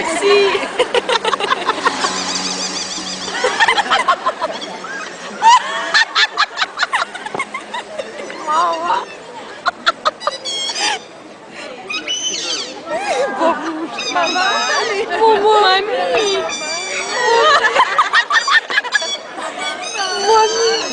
taxi. Mau quá buồn buồn buồn buồn buồn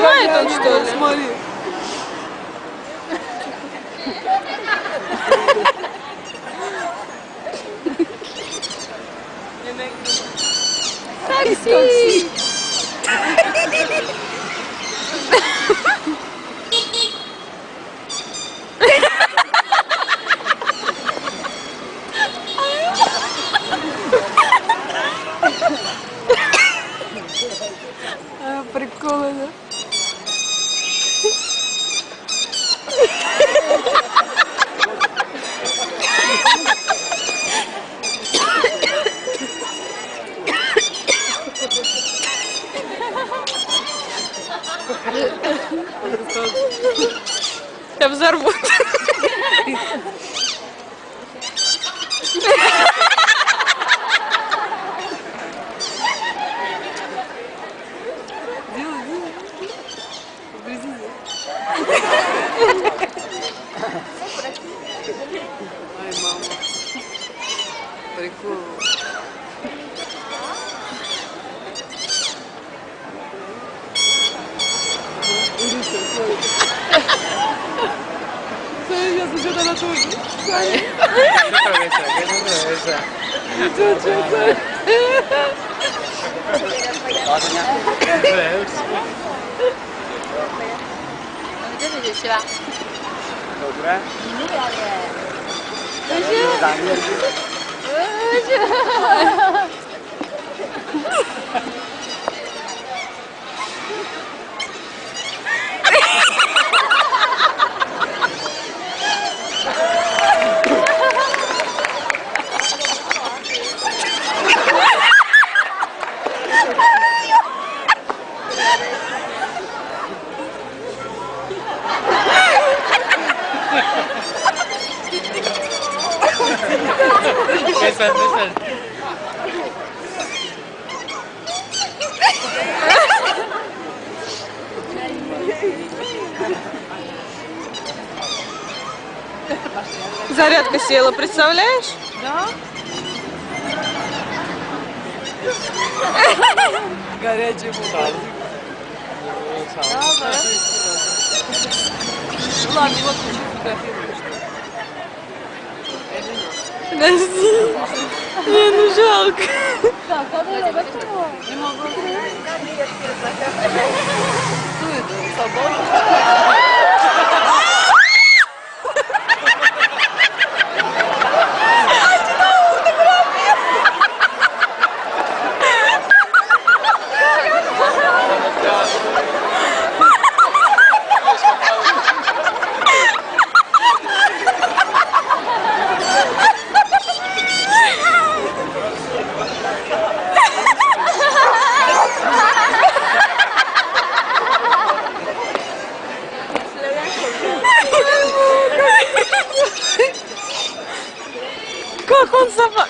Не снимает он, что ли? Смотри. Такси! Я взорву. 子就在他肚子钻。这这。好，再见。对。这是谁吧？你那个呀？不是。不是。哈哈哈哈哈。Listen, listen. Зарядка села, представляешь? Да? Горячий бутыль. Да, да. Ну ладно, его включи фотографируешь. Подожди. Не, ну жалко. Не могу. Что это? Собака? Как он запах...